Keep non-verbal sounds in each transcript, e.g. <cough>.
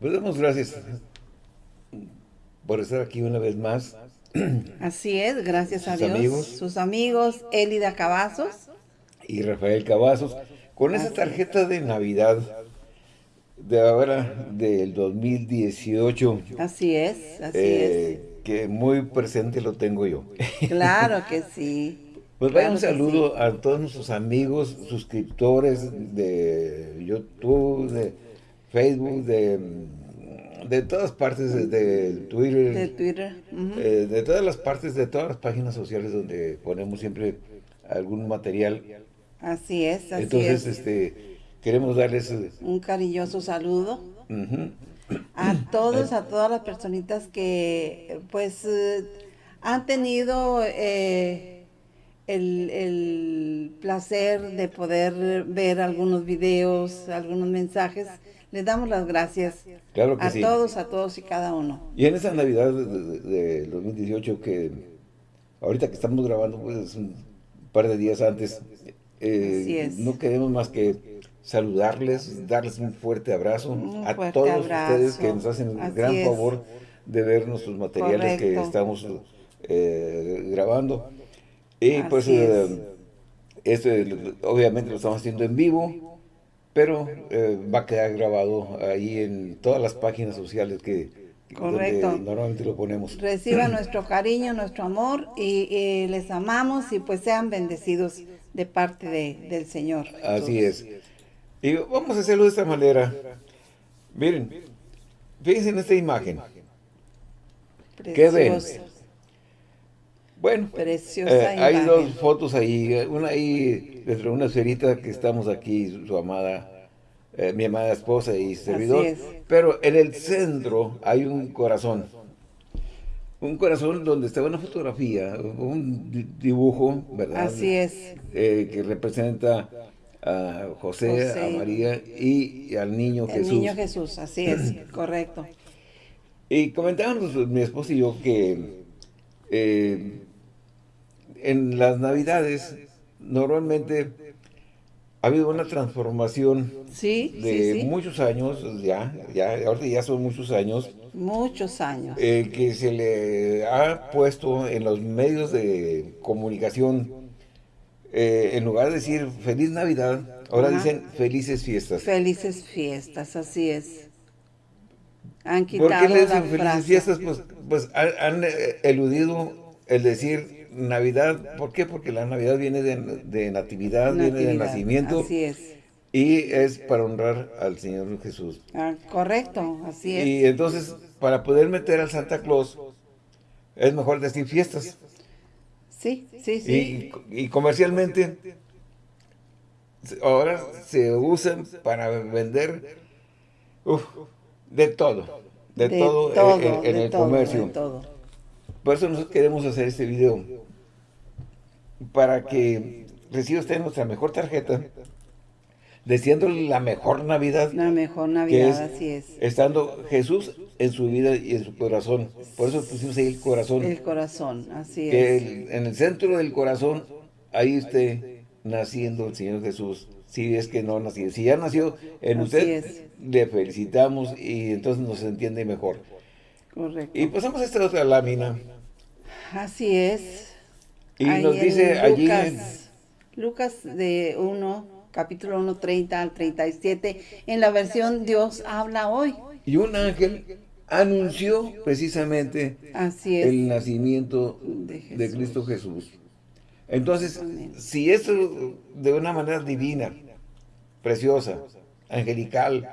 Pues damos gracias por estar aquí una vez más. Así es, gracias a Dios. amigos. Sus amigos, Elida Cavazos. Y Rafael Cavazos, con esa tarjeta de Navidad de ahora, del 2018, Así es, así eh, que muy presente lo tengo yo. es. Claro que <laughs> sí. Pues vaya Claro un saludo a todos nuestros amigos, suscriptores de YouTube, de Facebook, de, de todas partes, de, de Twitter. De Twitter. eh, de todas las partes, de todas las páginas sociales donde ponemos siempre algún material. Así es, así Entonces, es. este, queremos darles... eh, Un cariñoso saludo a <coughs> todos, a todas las personitas que pues eh, han tenido eh, el, el placer de poder ver algunos videos, algunos mensajes. Les damos las gracias Claro que a sí. todos, a todos y cada uno. Y en esa Navidad de- de- de- del 2018 que ahorita que estamos grabando pues un par de días antes, eh, Así es. no queremos más que saludarles, darles un fuerte abrazo Un a fuerte todos abrazo. ustedes que nos hacen el Así gran es. favor de ver nuestros materiales que Correcto. estamos eh, grabando. Y pues Así es. eh, esto obviamente lo estamos haciendo en vivo, pero eh, va a quedar grabado ahí en todas las páginas sociales que Correcto. donde normalmente lo ponemos. Reciban <clears throat> nuestro cariño, nuestro amor y, y les amamos y pues sean bendecidos de parte de- del Señor. Así es. Y vamos a hacerlo de esta manera. Miren, fíjense en esta imagen. ¿Qué ven? Bueno, Preciosa eh, hay dos fotos ahí, eh, una ahí dentro de una esferita que estamos aquí, su, su amada, eh, mi amada esposa y servidor, es. pero en el centro hay un corazón, un corazón donde está una fotografía, un di- dibujo, ¿verdad? Así es. Eh, que representa a José, José. a María y al niño El Jesús. niño Jesús, así es, <clears throat> correcto. Y comentábamos mi esposa y yo que eh, en las navidades normalmente ha habido una transformación Sí, de sí, sí. muchos años, ya, ya, ahorita ya son muchos años, Muchos años. eh, que se le ha puesto en los medios de comunicación, eh, en lugar de decir feliz Navidad, ahora Ajá. dicen felices fiestas. Felices fiestas, así es. Han ¿Por qué le dicen felices frase. fiestas? Pues, pues han, han, eh, eludido el decir Navidad. ¿Por qué? Porque la Navidad viene de, de natividad, viene de nacimiento Así es. y es para honrar al Señor Jesús. Ah, correcto, así es. Y entonces, para poder meter al Santa Claus, es mejor decir fiestas. Sí, sí, sí. Y, y comercialmente, ahora se usan para vender uf, de todo. De, todo, en- en, en de el todo, comercio. de todo. Por eso nosotros queremos hacer este video. Para que reciba usted nuestra mejor tarjeta. Deseándole la mejor Navidad. La mejor Navidad, es así es. estando Jesús en su vida y en su corazón. Por eso pusimos ahí el corazón. El corazón, así que es. el- en el centro del corazón, ahí esté naciendo el Señor Jesús. Si es que no nació. Si ya nació en Así usted, es. le felicitamos y entonces nos entiende mejor. Correcto. Y pasamos a esta otra lámina. Así es. Y Ahí nos dice allí, Lucas, Lucas de 1, capítulo 1, 30 al 37, en la versión Dios habla hoy. y un ángel anunció precisamente Así es. el nacimiento De. Cristo Jesús. Entonces, Amén. si eso de una manera divina, preciosa, angelical,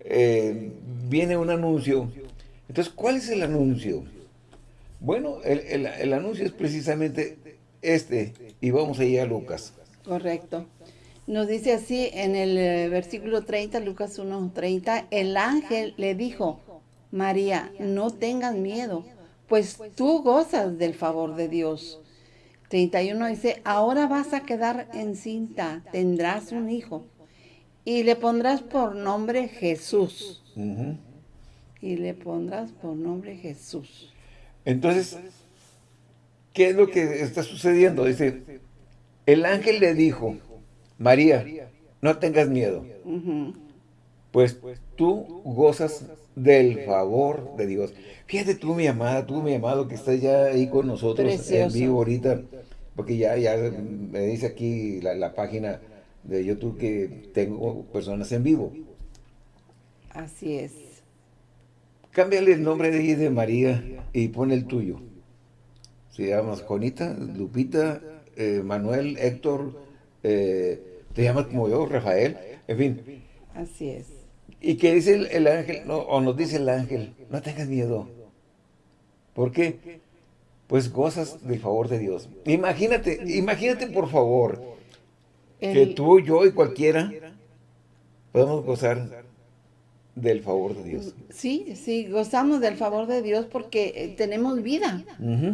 eh, viene un anuncio, entonces, ¿cuál es el anuncio? Bueno, el, el- el anuncio es precisamente este, y vamos allá a Lucas. Correcto. Nos dice así en el eh, versículo 30, Lucas 1, 30, el ángel le dijo, María, no tengas miedo, pues tú gozas del favor de Dios. 31 dice, ahora vas a quedar encinta, tendrás un hijo, y le pondrás por nombre Jesús. Y le pondrás por nombre Jesús. Entonces, ¿qué es lo que está sucediendo? Dice, el ángel le dijo, María, no tengas miedo. Pues tú gozas del favor de Dios. Fíjate tú, mi amada, tú, mi amado, que estás ya ahí con nosotros en vivo ahorita, porque ya, ya me dice aquí la, la página de YouTube que tengo personas en vivo. Así es. Cámbiale el nombre de, de María y pon el tuyo. Se llama Juanita, Lupita, eh, Manuel, Héctor, eh, te llamas como yo, Rafael, en fin. Así es. Y que dice el, ángel, o nos dice el ángel, no tengas miedo. ¿Por qué? Pues gozas del favor de Dios. Imagínate, imagínate por favor, que tú, yo y cualquiera podemos gozar del favor de Dios. Sí, sí, gozamos del favor de Dios porque eh, tenemos vida,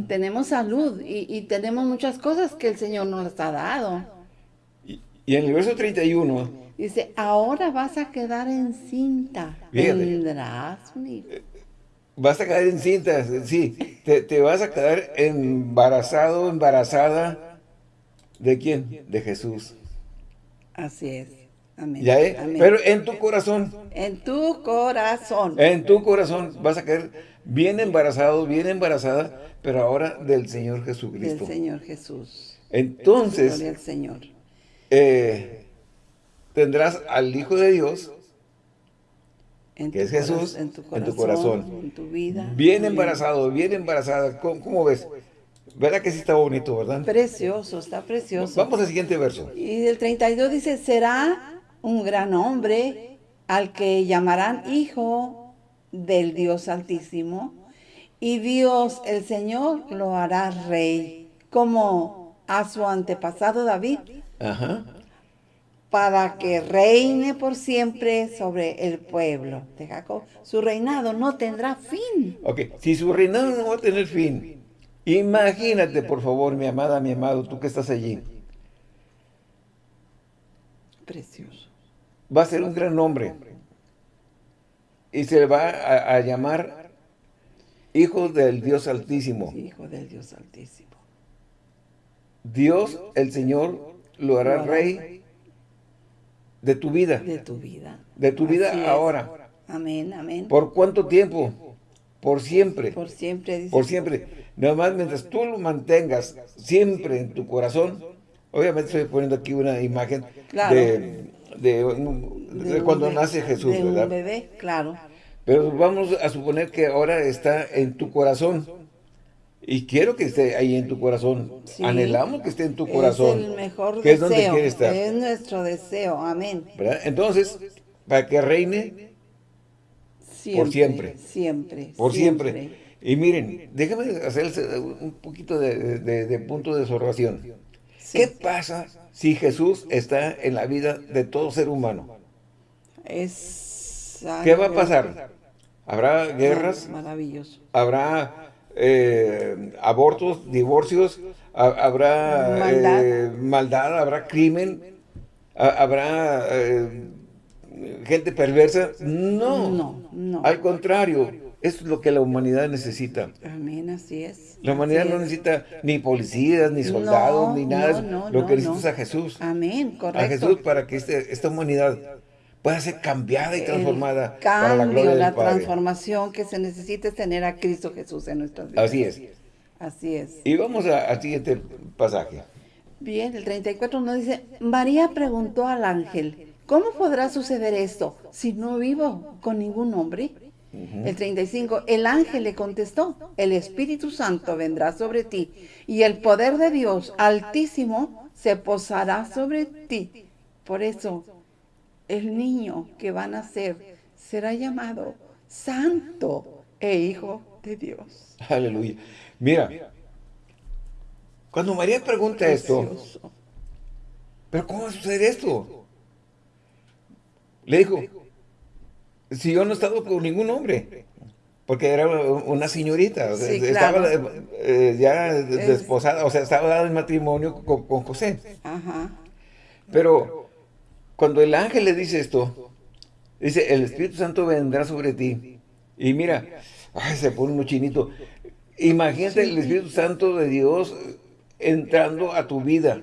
tenemos salud y, tenemos muchas cosas que el Señor nos ha dado. Y, en el verso 31... Dice, ahora vas a quedar encinta, tendrás. Eh, vas a quedar encinta, sí, te, te vas a quedar embarazado, embarazada, ¿de quién? De Jesús. Así es. Amén. ¿Ya Pero en tu corazón. En tu corazón. En tu corazón vas a quedar bien embarazado, bien embarazada, pero ahora del Señor Jesucristo. Del Señor Jesús. Entonces, Señor. Eh, tendrás al Hijo de Dios, que es Jesús, en tu, corazón, en tu vida. Bien embarazado, bien embarazada. ¿Cómo, ves? ¿Verdad que sí está bonito, verdad? Precioso, está precioso. Vamos al siguiente verso. Y el 32 dice, será un gran hombre al que llamarán hijo del Dios Altísimo, y Dios el Señor lo hará rey, como a su antepasado David, para que reine por siempre sobre el pueblo de Jacob. Su reinado no tendrá fin. Ok, si su reinado no va a tener fin, imagínate por favor, mi amada, mi amado, tú que estás allí. Precioso va a ser un gran nombre. Y se le va a, llamar Hijo del Dios Altísimo. Hijo del Dios Altísimo. Dios, el Señor, lo hará rey de tu vida. De tu vida. De tu vida ahora. Amén, amén. ¿Por cuánto tiempo? Por siempre. Por siempre. Por siempre. Nada más mientras tú lo mantengas siempre en tu corazón. Obviamente estoy poniendo aquí una imagen de de, cuando nace Jesús, de ¿verdad? un bebé, claro. Pero vamos a suponer que ahora está en tu corazón. Y quiero que esté ahí en tu corazón. Anhelamos que esté en tu corazón. Es el mejor que deseo. Es donde estar. Es nuestro deseo. Amén. Entonces, para que reine por siempre. Siempre. Por siempre. Y miren, déjame hacer un poquito de, punto de observación. ¿Qué pasa si Jesús está en la vida de todo ser humano? ¿Qué va a pasar? ¿Habrá guerras? Maravilloso. ¿Habrá eh, abortos, divorcios? ¿Habrá eh, maldad? ¿Habrá crimen? ¿Habrá eh, gente perversa? No. No, no. Al contrario, es lo que la humanidad necesita. Amén, así es. La humanidad no necesita ni policías, ni soldados, ni nada. lo que necesita es a Jesús. Amén, correcto. A Jesús para que este, esta humanidad pueda ser cambiada y transformada cambio, para la gloria la transformación que se necesita es tener a Cristo Jesús en nuestras vidas. Así es. Así es. Y vamos al siguiente pasaje. Bien, el 34 nos dice, María preguntó al ángel, ¿cómo podrá suceder esto si no vivo con ningún hombre? El 35, el ángel le contestó, el Espíritu Santo vendrá sobre ti y el poder de Dios altísimo se posará sobre ti. Por eso, el niño que va a nacer será llamado Santo e Hijo de Dios. Aleluya. Mira, cuando María pregunta esto, ¿pero cómo va a suceder esto? Le dijo, si yo no he estado con ningún hombre, porque era una señorita, estaba eh, ya desposada, o sea, estaba dado en matrimonio con, José. Pero cuando el ángel le dice esto, dice, el Espíritu Santo vendrá sobre ti. Y mira, se pone un chinito. Imagínate el Espíritu Santo de Dios entrando a tu vida.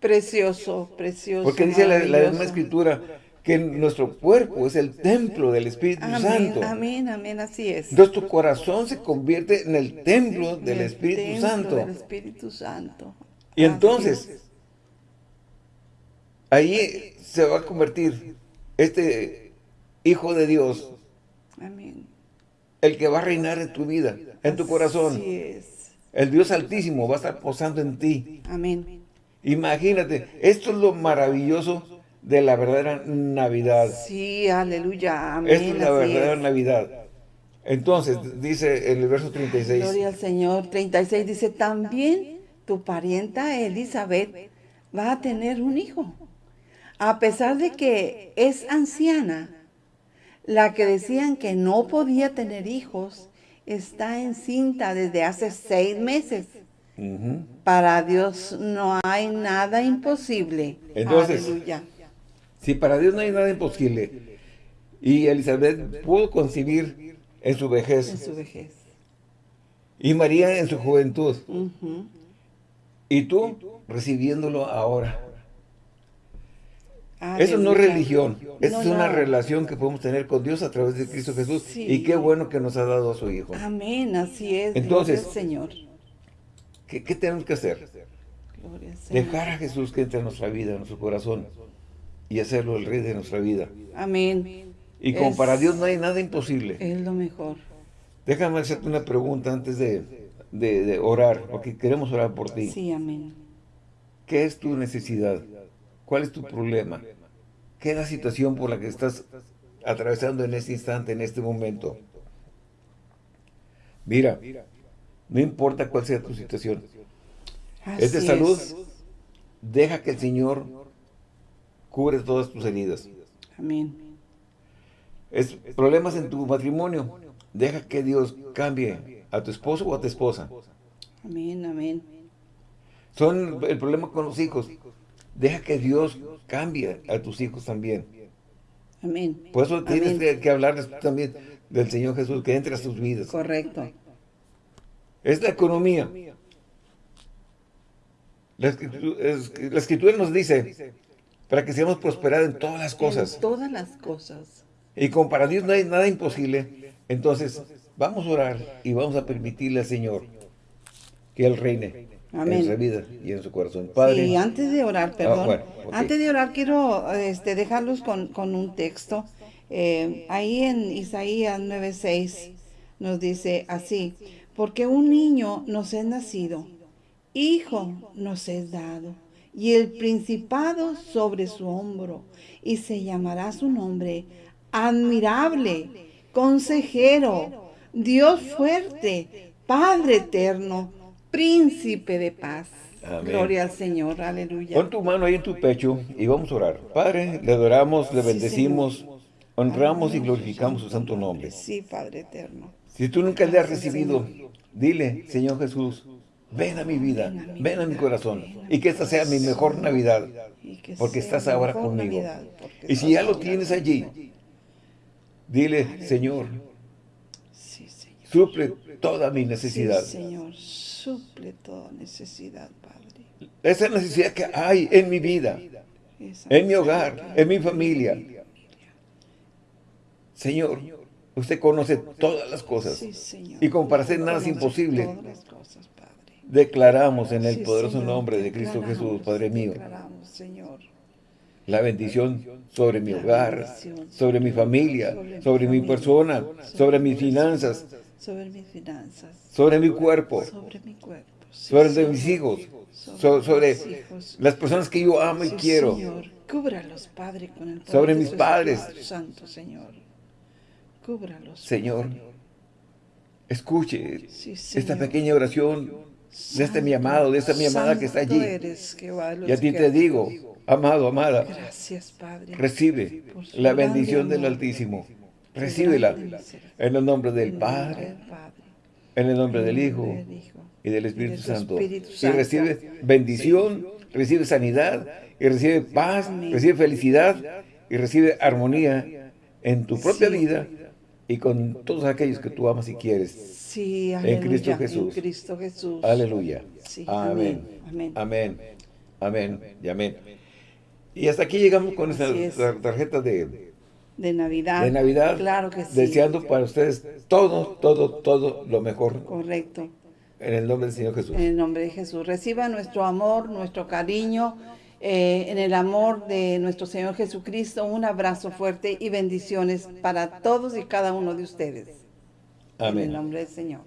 Precioso, precioso. Porque dice la, la misma escritura, que nuestro cuerpo es el templo del Espíritu Amén, Santo. amén, amén, así es. Entonces tu corazón se convierte en el templo del El Espíritu templo Santo. del Espíritu Santo. Y entonces, es. ahí se va a convertir este Hijo de Dios, Amén. el que va a reinar en tu vida, en tu corazón. Así es. El Dios Altísimo va a estar posando en ti. Amén. Imagínate, esto es lo maravilloso de la verdadera Navidad. Sí, aleluya. Amén. Esta es la verdadera es. Navidad. Entonces, dice el verso 36, Gloria al Señor. 36 dice, también tu parienta Elizabeth va a tener un hijo. A pesar de que es anciana, la que decían que no podía tener hijos, está encinta desde hace seis meses. Para Dios no hay nada imposible. Entonces, Aleluya. Si para Dios no hay nada imposible, y Elizabeth pudo concebir en su En vejez, su vejez. y María en su juventud, y tú recibiéndolo ahora. Eso no es religión, No, es una no. relación que podemos tener con Dios a través de Cristo Jesús. Sí. Y qué bueno que nos ha dado a su Hijo. Amén, así es. Entonces, Gloria Señor. ¿Qué, qué tenemos que hacer? Gloria. Dejar a Jesús que entre en nuestra vida, en nuestro corazón, y hacerlo el Rey de nuestra vida. Amén. Y como Es- para Dios no hay nada imposible. Es lo mejor. Déjame hacerte una pregunta antes de, de- de orar, porque queremos orar por ti. Sí, amén. ¿Qué es tu necesidad? ¿Cuál es tu problema? ¿Qué es la situación por la que estás atravesando en este instante, en este momento? Mira, no importa cuál sea tu situación. ¿Es de Así salud? Deja que el Señor cubre todas tus heridas. Amén. ¿Es problemas en tu matrimonio? Deja que Dios cambie a tu esposo o a tu esposa. Amén, amén. Son el problema con los hijos. Deja que Dios cambie a tus hijos también. Amén. Por eso tienes Amén. que, que hablarles también del Señor Jesús, que entre a sus vidas. Correcto. Es la economía. La escritura, es- la escritura nos dice, para que seamos prosperados en todas las cosas. En todas las cosas. Y como para Dios no hay nada imposible, entonces vamos a orar y vamos a permitirle al Señor que Él reine en nuestra vida y en su corazón. Padre, Sí, antes de orar, perdón. Ah, bueno, ok. Antes de orar quiero este, dejarlos con, con un texto. Eh, ahí en Isaías 9:6 nos dice así, porque un niño nos es nacido, hijo nos es dado, y el principado sobre su hombro, y se llamará su nombre admirable, consejero, Dios fuerte, Padre eterno, príncipe de paz. Amén. Gloria al Señor, aleluya. pon tu mano ahí en tu pecho y vamos a orar. Padre, le adoramos, le Sí, bendecimos, honramos y glorificamos su santo nombre. Sí, Padre eterno. Si tú nunca le has recibido, dile, Señor Jesús, ven a mi vida, ven a mi corazón, y que esta sea mi mejor Navidad, porque estás ahora conmigo. Y si ya lo tienes allí, dile, Señor, suple toda mi necesidad. Señor, suple toda necesidad, Padre. Esa necesidad que hay en mi vida, en mi hogar, en mi familia. Señor, usted conoce todas las cosas. Y como para hacer nada es imposible, declaramos en el Sí, poderoso Señor, nombre de Cristo Jesús, Padre mío, Señor. la bendición sobre mi hogar, sobre mi familia, sobre mi familia, persona, sobre mis finanzas, Sobre mis finanzas. sobre mi cuerpo, Sobre mi cuerpo. sí, sobre el de Señor. mis hijos, Sobre so- sobre mis hijos. las personas que yo amo y quiero. Señor, cúbralos, Padre, con el poder Sobre mis padres. Santo, Señor. Cúbralos. Señor, escuche esta pequeña oración de este mi amado, de esta mi amada que está allí. eres, Jehová Y a ti te digo, amado, amada, Gracias, Padre. recibe la bendición del. Altísimo. Recíbela en el nombre del Padre, en el nombre del el Hijo y del Espíritu Santo. Y recibe bendición, recibe sanidad, y recibe paz, recibe felicidad, y recibe armonía en tu propia vida y con todos aquellos que tú amas y quieres. Sí, aleluya. Cristo Jesús. En Cristo Jesús. Aleluya. Sí, Amén. amén, amén. Amén. Y amén. Y hasta aquí llegamos con tar- tarjeta de, De Navidad. de Navidad. Claro que sí. Deseando para ustedes todo, todo, todo lo mejor Correcto. en el nombre del Señor Jesús. En el nombre de Jesús. Reciba nuestro amor, nuestro cariño, eh, en el amor de nuestro Señor Jesucristo. Un abrazo fuerte y bendiciones para todos y cada uno de ustedes. En el Amén. nombre del Señor.